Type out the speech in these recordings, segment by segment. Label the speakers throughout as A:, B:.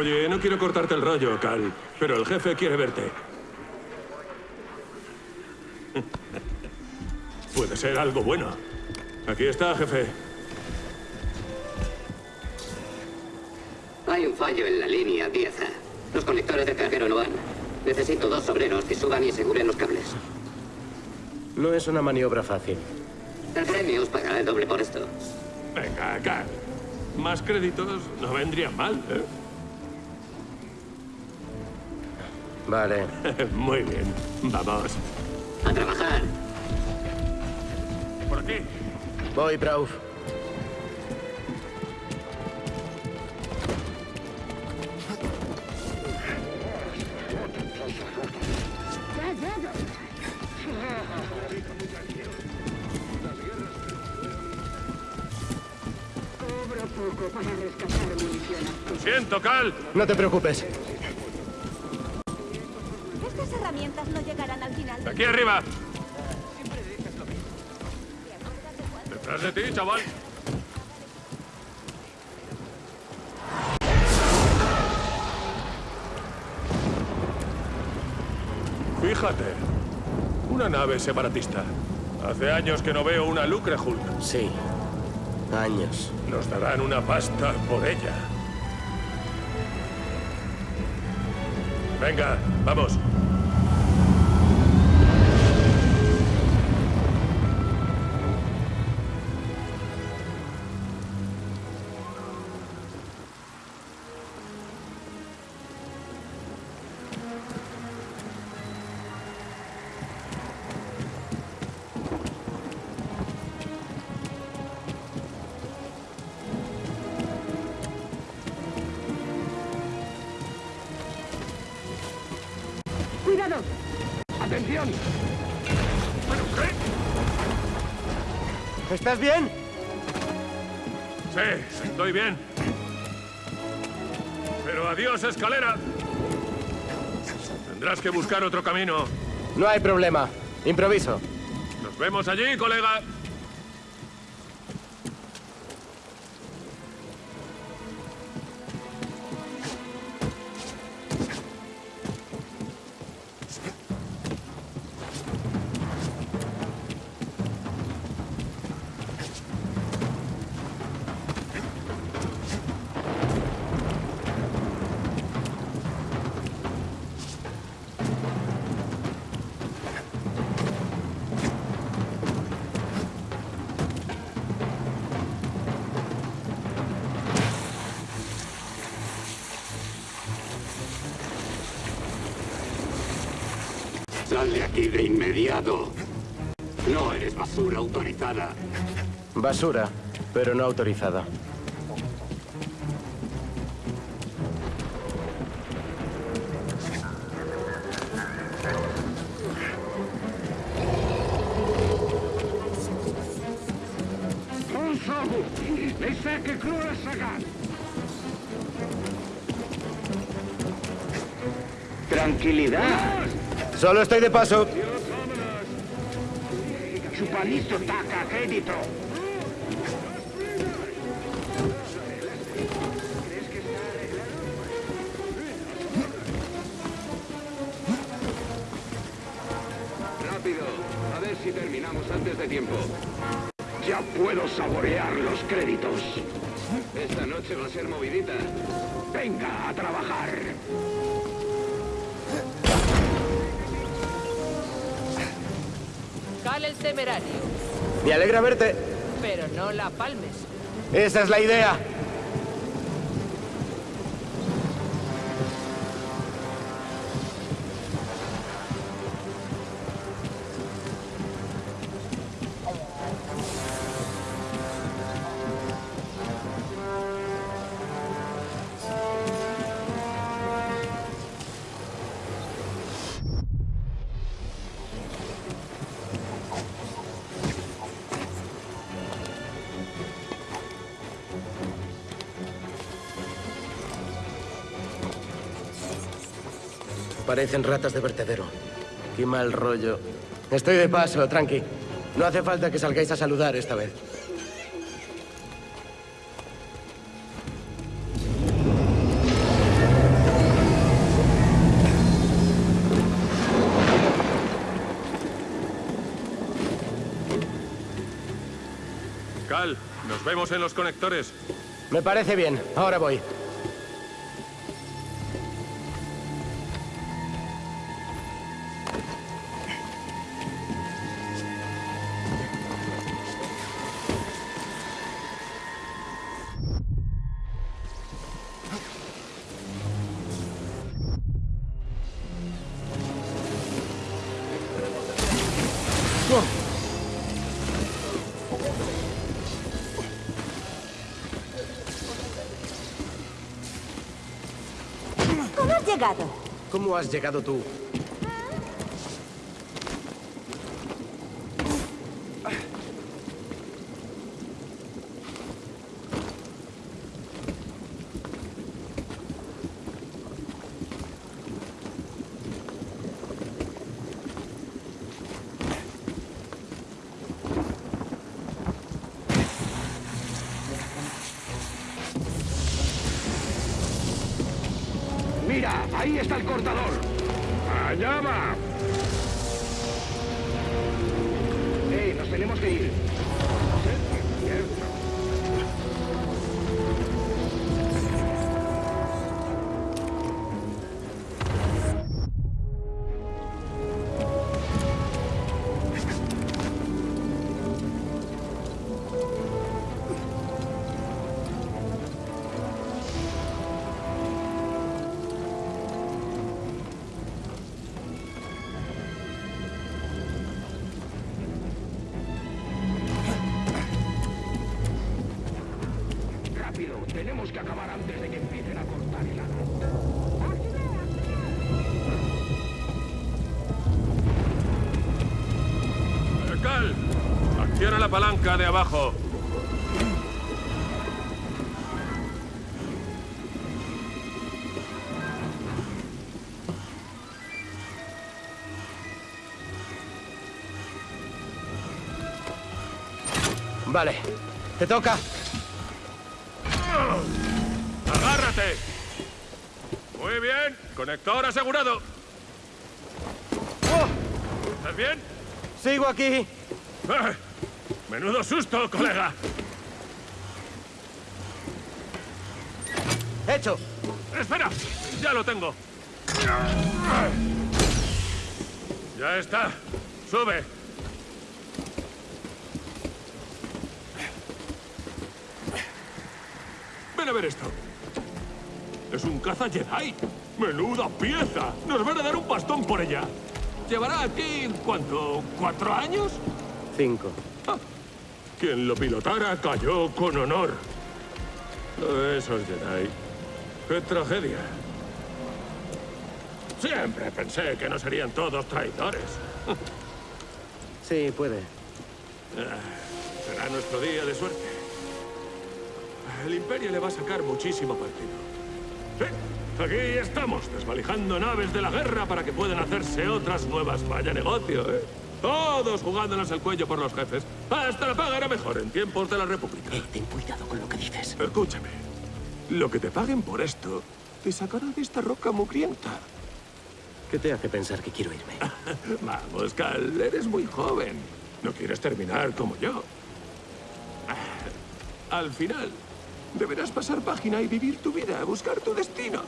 A: Oye, no quiero cortarte el rollo, Cal, pero el jefe quiere verte. Puede ser algo bueno. Aquí está, jefe.
B: Hay un fallo en la línea 10. Los conectores de carguero no van. Necesito dos obreros que suban y aseguren los cables.
C: No es una maniobra fácil.
B: El premio os pagará el doble por esto.
A: Venga, Cal. Más créditos no vendrían mal, ¿eh?
C: Vale.
A: Muy bien. Vamos.
B: ¡A trabajar!
A: Por aquí.
C: Voy, Brauf.
D: Cobro poco para rescatar munición.
A: Lo siento, Cal.
C: No te preocupes.
E: Herramientas no llegarán al final.
A: Aquí arriba. Detrás de ti, chaval. Fíjate. Una nave separatista. Hace años que no veo una Lucre Hulk.
C: Sí. Años.
A: Nos darán una pasta por ella. Venga, vamos. Qué?
C: ¿Estás bien?
A: Sí, estoy bien. Pero adiós, escalera. Tendrás que buscar otro camino.
C: No hay problema. Improviso.
A: Nos vemos allí, colega.
B: Basura,
C: pero no autorizada.
D: Tranquilidad.
C: Solo estoy de paso.
D: Chupalisto taca crédito.
F: Tiempo.
D: Ya puedo saborear los créditos.
F: Esta noche va a ser movidita.
D: Venga a trabajar.
G: Cal el temerario,
C: Me alegra verte.
G: pero no la palmes.
C: Esa es la idea. Parecen ratas de vertedero. Qué mal rollo. Estoy de paso, tranqui. No hace falta que salgáis a saludar esta vez.
A: Cal, nos vemos en los conectores.
C: Me parece bien, ahora voy.
E: ¿Cómo has llegado
C: tú?
D: Tenemos que acabar antes de que empiecen a cortar el agua.
A: Eh, Cal, acciona la palanca de abajo.
C: Vale. Te toca.
A: Conector asegurado.
C: ¡Oh!
A: ¿Estás bien?
C: Sigo aquí.
A: Eh, Menudo susto, colega.
C: Hecho.
A: Espera, ya lo tengo. Ya está. Sube. Ven a ver esto. Es un caza Jedi. ¡Menuda pieza! Nos van a dar un bastón por ella. ¿Llevará aquí, cuánto, cuatro años?
C: Cinco.
A: Ah, quien lo pilotara cayó con honor. Esos Jedi. ¡Qué tragedia! Siempre pensé que no serían todos traidores.
C: Sí, puede.
A: Será nuestro día de suerte. El Imperio le va a sacar muchísimo partido. Sí, aquí estamos, desvalijando naves de la guerra para que puedan hacerse otras nuevas. Vaya negocio, ¿eh? Todos jugándonos el cuello por los jefes. Hasta la paga era mejor en tiempos de la República.
C: ten cuidado con lo que dices.
A: Escúchame. Lo que te paguen por esto te sacará de esta roca mugrienta.
C: ¿Qué te hace pensar que quiero irme?
A: Vamos, Cal, eres muy joven. No quieres terminar como yo. Al final, deberás pasar página y vivir tu vida, buscar tu destino.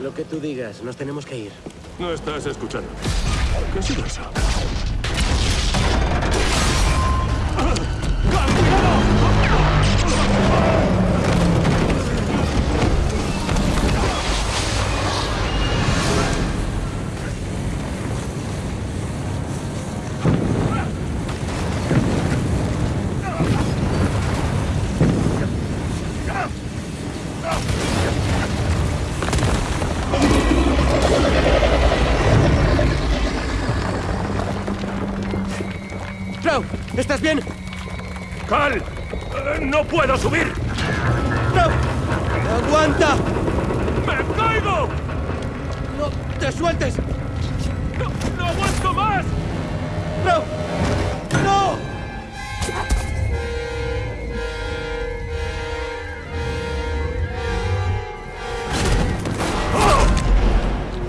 C: Lo que tú digas, nos tenemos que ir.
A: No estás escuchando. ¿Qué ha sido eso? ¡No puedo subir!
C: ¡Clau! ¡Aguanta!
A: ¡Me caigo!
C: ¡No te sueltes!
A: ¡No, no aguanto más!
C: ¡Clau! ¡No!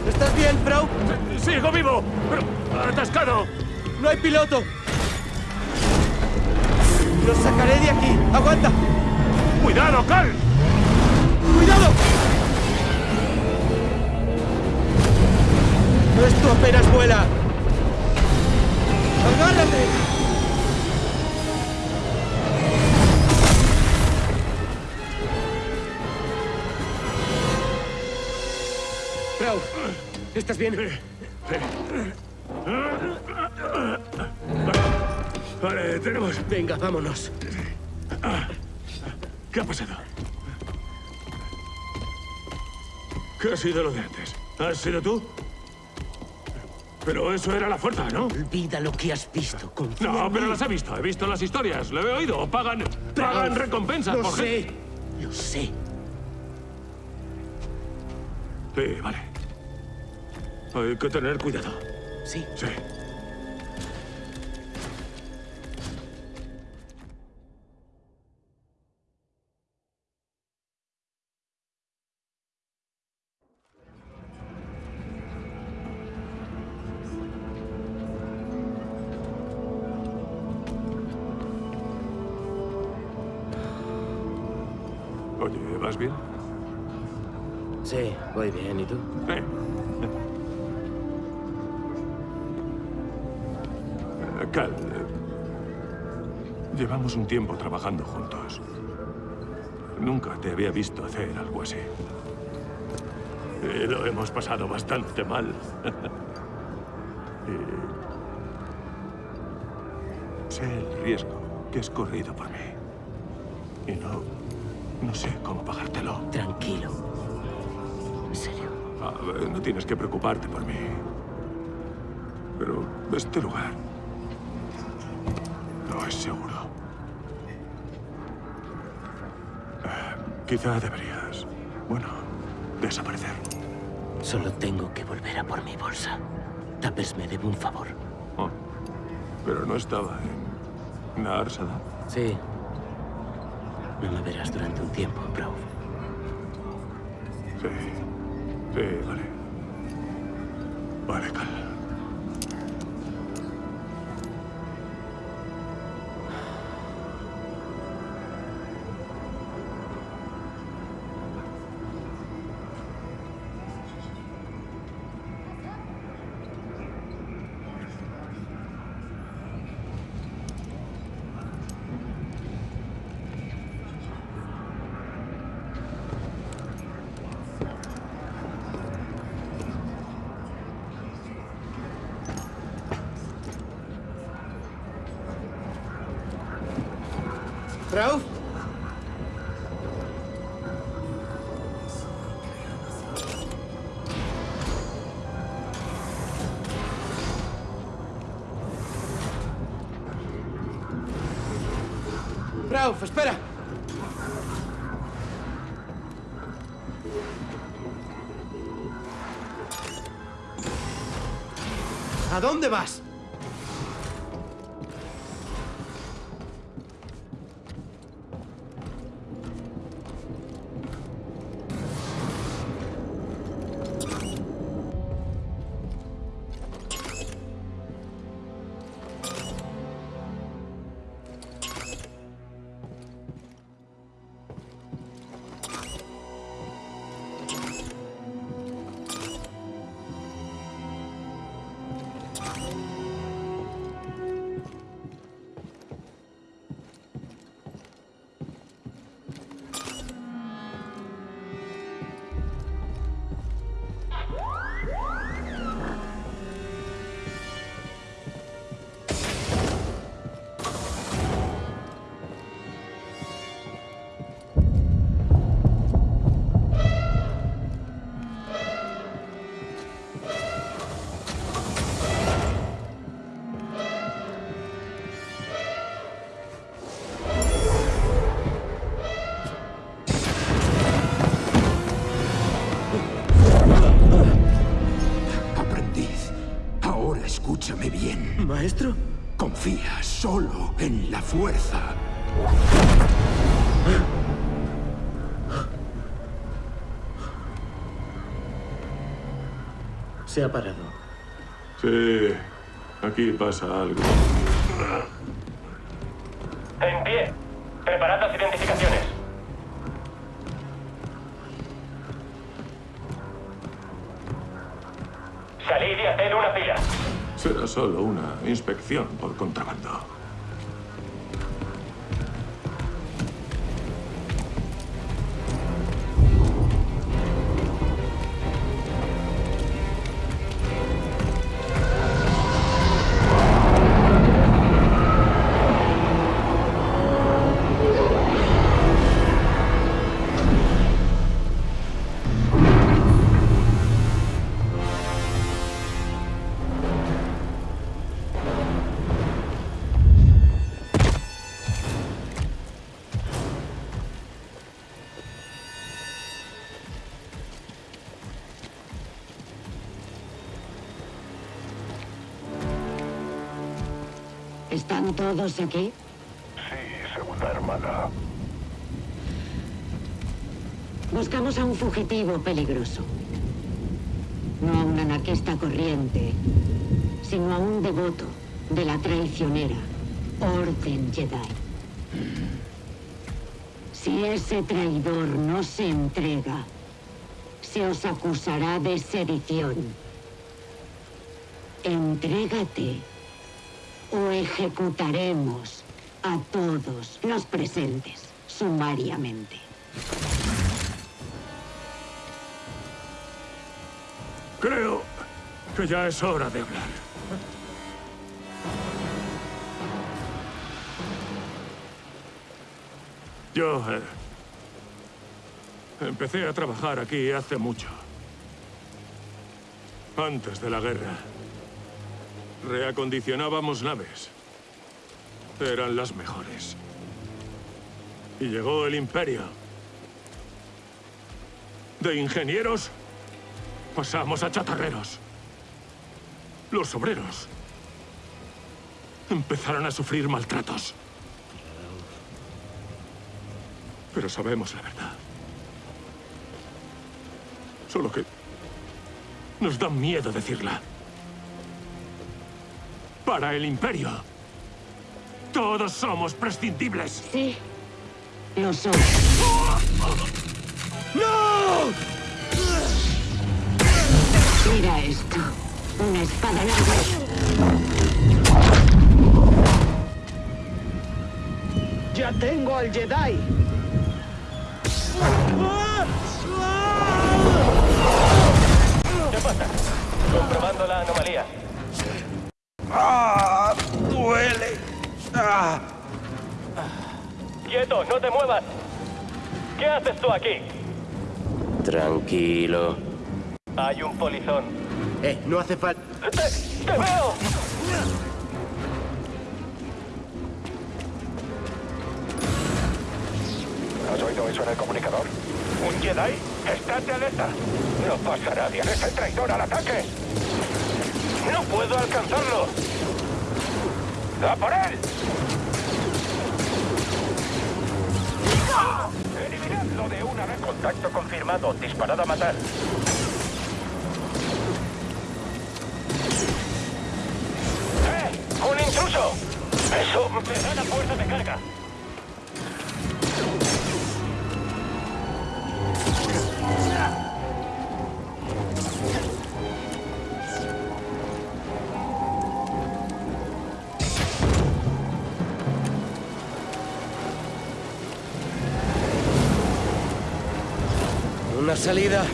C: ¿Estás bien, Frau?
A: ¡Sigo vivo! Pero atascado.
C: ¡No hay piloto! ¡Los sacaré de aquí! ¡Aguanta!
A: ¡Cuidado, Cal!
C: ¡Cuidado! Esto apenas vuela. ¡Agárrate! Frau, ¿estás bien?
A: Vale, tenemos...
C: Venga, vámonos.
A: ¿Qué ha pasado? ¿Qué ha sido lo de antes? ¿Has sido tú? Pero eso era la fuerza, ¿no?
C: Olvida lo que has visto. Confía
A: No, pero las he visto. He visto las historias. Lo he oído. Pagan... Pagan
C: Ralph,
A: recompensas
C: Lo
A: por
C: sé. Lo sé.
A: Sí, vale. Hay que tener cuidado.
C: Sí.
A: Sí. ¿Vas bien?
C: Sí, voy bien. ¿Y tú?
A: Eh. Eh, Cal, eh, llevamos un tiempo trabajando juntos. Nunca te había visto hacer algo así. Y lo hemos pasado bastante mal. y sé el riesgo que has corrido por mí. Y no... no sé cómo pagártelo.
C: Tranquilo. En serio.
A: Ah, no tienes que preocuparte por mí. Pero este lugar no es seguro. Eh, quizá deberías, bueno, desaparecer.
C: Solo tengo que volver a por mi bolsa. Tapers me debe un favor.
A: Oh, pero no estaba en Narsada.
C: Sí. No me verás durante un tiempo, Proud.
A: Sí, sí, vale. Vale, Cal.
C: Rauf, espera. ¿A dónde vas? ¿Maestro?
H: Confía solo en la fuerza.
C: Se ha parado.
A: Sí, aquí pasa algo.
I: En pie.
A: Solo una inspección por contrabando.
J: ¿Están todos aquí?
H: Sí, segunda hermana.
J: Buscamos a un fugitivo peligroso. No a un anarquista corriente, sino a un devoto de la traicionera Orden Jedi. Si ese traidor no se entrega, se os acusará de sedición. Entrégate o ejecutaremos a todos los presentes sumariamente.
A: Creo que ya es hora de hablar. Yo eh, empecé a trabajar aquí hace mucho. Antes de la guerra. Reacondicionábamos naves. Eran las mejores. Y llegó el imperio. De ingenieros pasamos a chatarreros. Los obreros empezaron a sufrir maltratos. Pero sabemos la verdad. Solo que nos da miedo decirla. Para el imperio, todos somos prescindibles.
J: Sí, lo son. Mira esto. Una espada larga.
D: ¡Ya tengo al Jedi!
I: ¿Qué ¡No te muevas! ¿Qué haces tú aquí?
C: Tranquilo.
I: Hay un polizón.
C: Eh, no hace falta...
I: ¡Te, te veo!
H: ¿Has oído eso en el comunicador? ¿Un Jedi? ¡Estate alerta! No pasa nadie. ¡Es el traidor al ataque!
I: ¡No puedo alcanzarlo!
H: ¡A por él!
I: ¡Eliminadlo de una vez! Contacto confirmado. Disparado a matar. ¡Eh! ¡Un intruso! ¡Eso me da la fuerza de carga!
C: Una salida.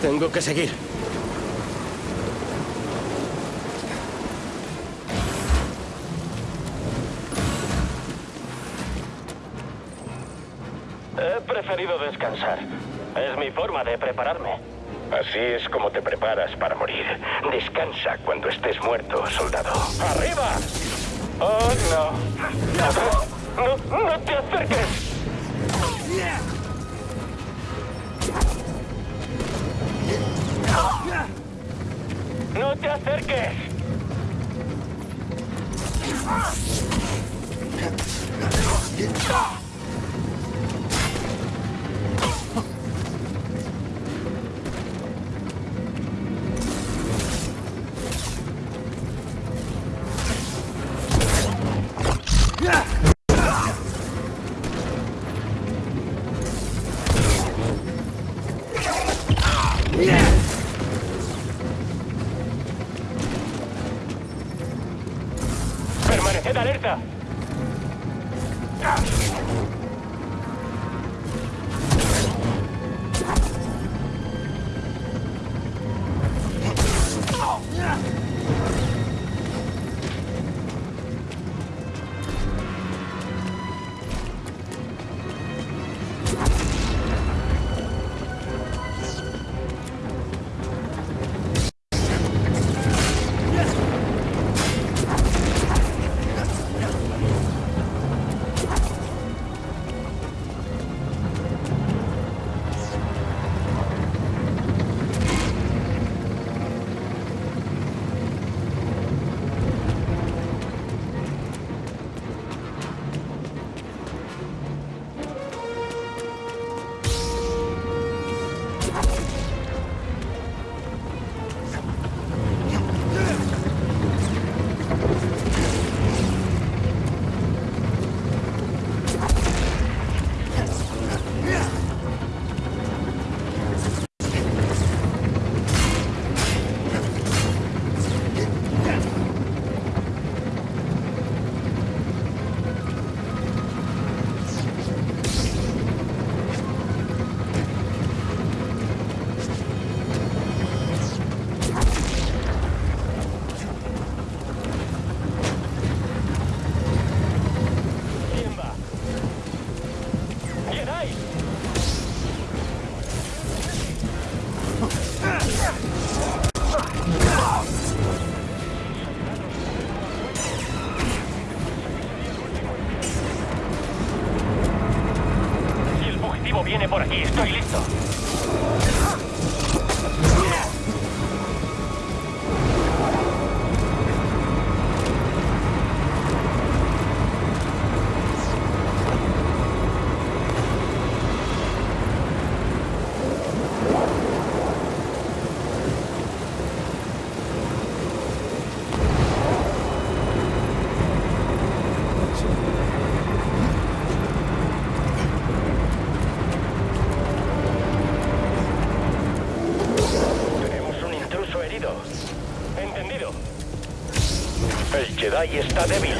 C: Tengo que seguir.
I: Forma de prepararme.
H: Así es como te preparas para morir. Descansa cuando estés muerto, soldado.
I: ¡Arriba! ¡Oh, no! ¡No, no te acerques! ¡No te acerques! ¡Permaneced Jedi está débil.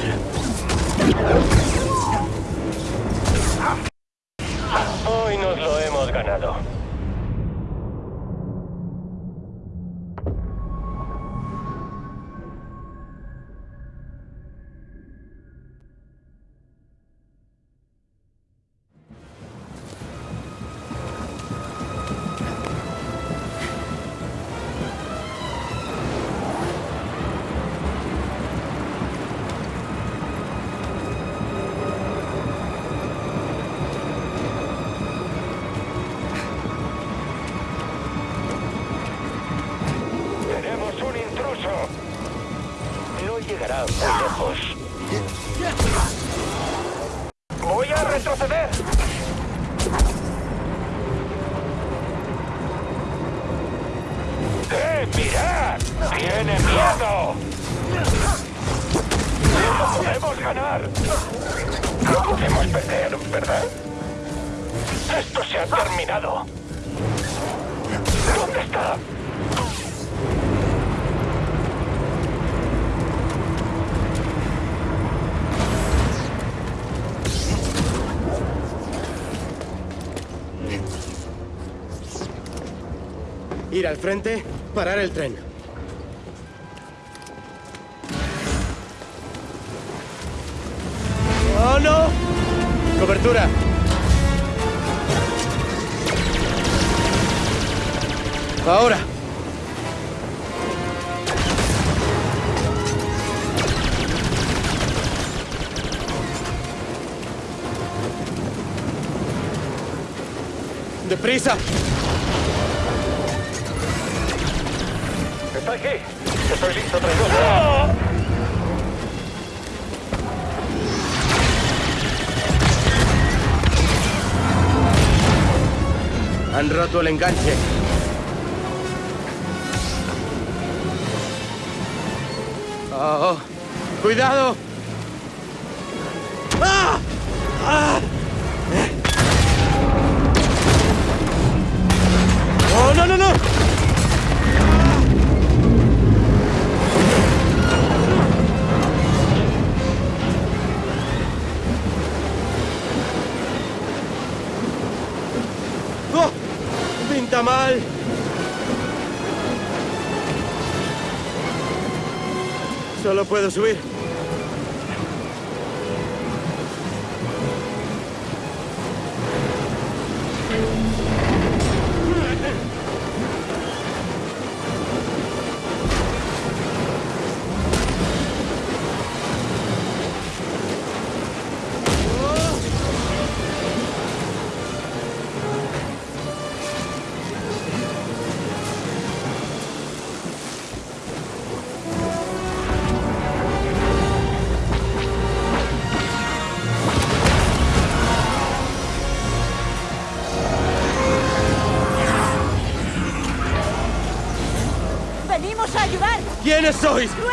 I: Llegará lejos. Voy a retroceder. ¡Eh, mirad! ¡Tiene miedo! ¡No podemos ganar! No podemos perder, ¿verdad? Esto se ha terminado. ¿Dónde está?
C: Ir al frente, parar el tren. ¡Oh, no! Cobertura. Ahora. ¡Deprisa!
I: Está aquí. Estoy listo, traidor.
C: Han roto el enganche. Oh, ¡Cuidado! ¡Ah! ¡Ah! ¡Oh, no, no, no! ¡Pinta mal! Solo puedo subir. ¿Quiénes sois?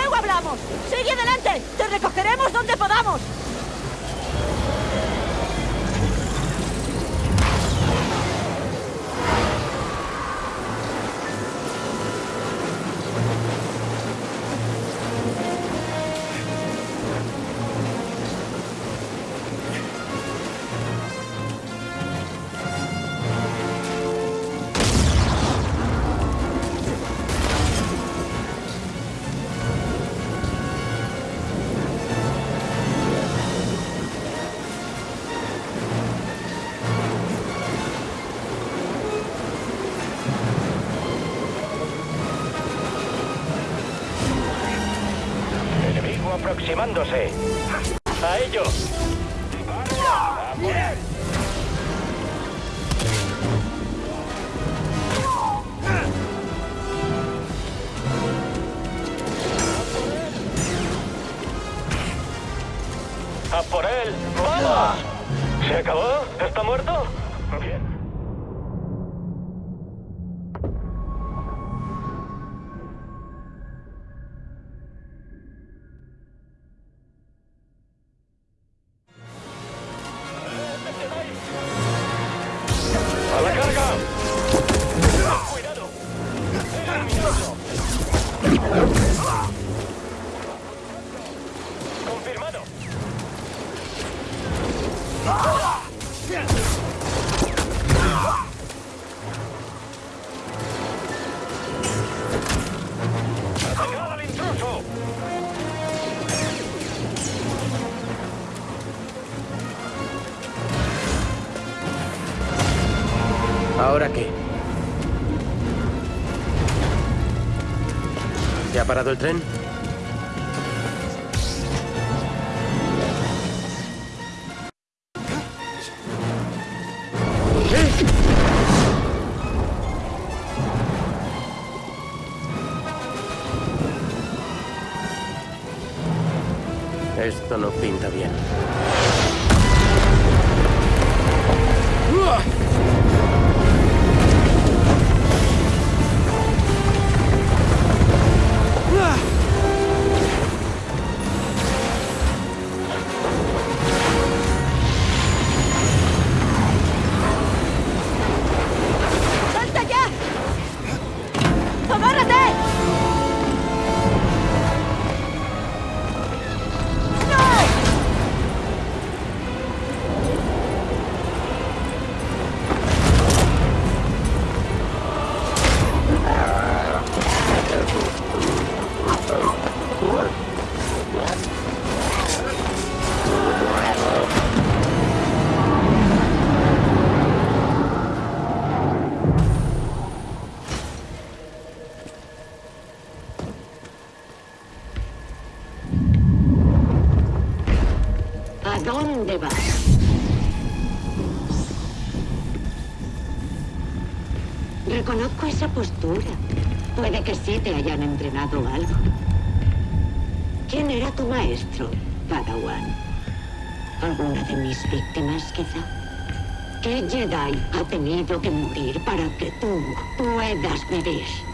I: Aproximándose. A ellos.
C: ¿Ahora qué? ¿Se ha parado el tren?
J: Que sí te hayan entrenado algo. ¿Quién era tu maestro, Padawan? ¿Alguna de mis víctimas, quizá? ¿Qué Jedi ha tenido que morir para que tú puedas vivir?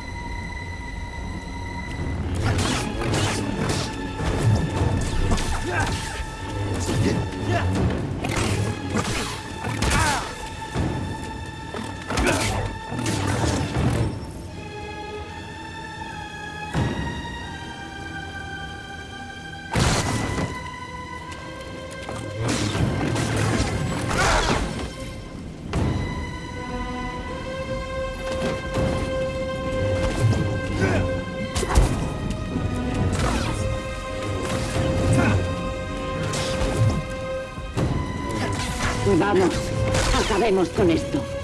J: Vamos, acabemos con esto.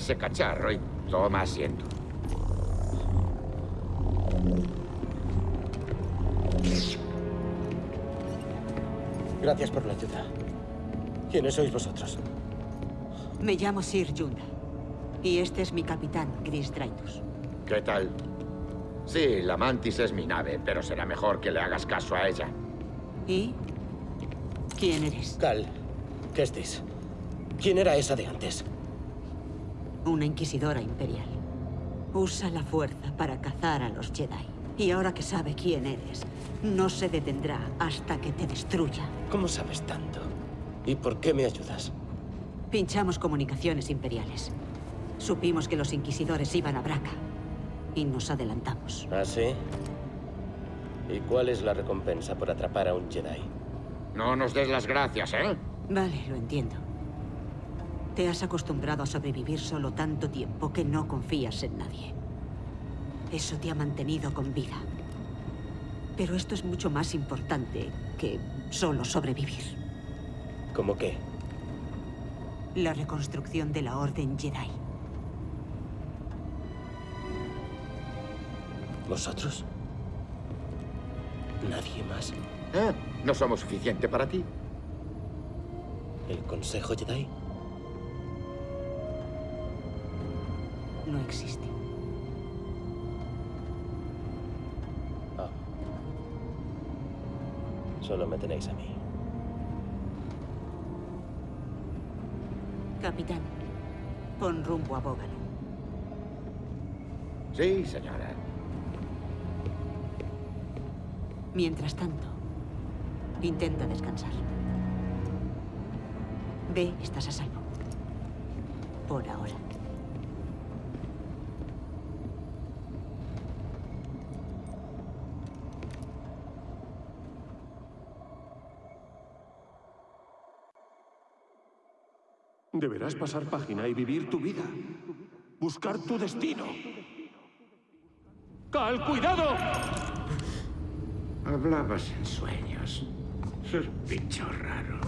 K: Ese cacharro y toma asiento.
C: Gracias por la ayuda. ¿Quiénes sois vosotros?
L: Me llamo Sir Yunda. Y este es mi capitán, Gris Draitus.
K: ¿Qué tal? Sí, la Mantis es mi nave, pero será mejor que le hagas caso a ella.
L: ¿Y? ¿Quién eres?
C: Cal, Kestis. ¿Quién era esa de antes?
L: Una inquisidora imperial. Usa la fuerza para cazar a los Jedi. Y ahora que sabe quién eres, no se detendrá hasta que te destruya.
C: ¿Cómo sabes tanto? ¿Y por qué me ayudas?
L: Pinchamos comunicaciones imperiales. Supimos que los inquisidores iban a Braca. Y nos adelantamos.
C: ¿Ah, sí? ¿Y cuál es la recompensa por atrapar a un Jedi?
K: No nos des las gracias, ¿eh?
L: Vale, lo entiendo. Te has acostumbrado a sobrevivir solo tanto tiempo que no confías en nadie. Eso te ha mantenido con vida. Pero esto es mucho más importante que solo sobrevivir.
C: ¿Cómo qué?
L: La reconstrucción de la Orden Jedi.
C: ¿Vosotros? ¿Nadie más?
K: ¿Eh? ¿No somos suficiente para ti?
C: ¿El Consejo Jedi?
L: No existe.
C: Ah. Solo me tenéis a mí.
L: Capitán, pon rumbo a Bógalo.
K: Sí, señora.
L: Mientras tanto, intenta descansar. Ve, estás a salvo. Por ahora.
A: Deberás pasar página y vivir tu vida. Buscar tu destino. ¡Cal, cuidado!
K: Hablabas en sueños. Bicho raro.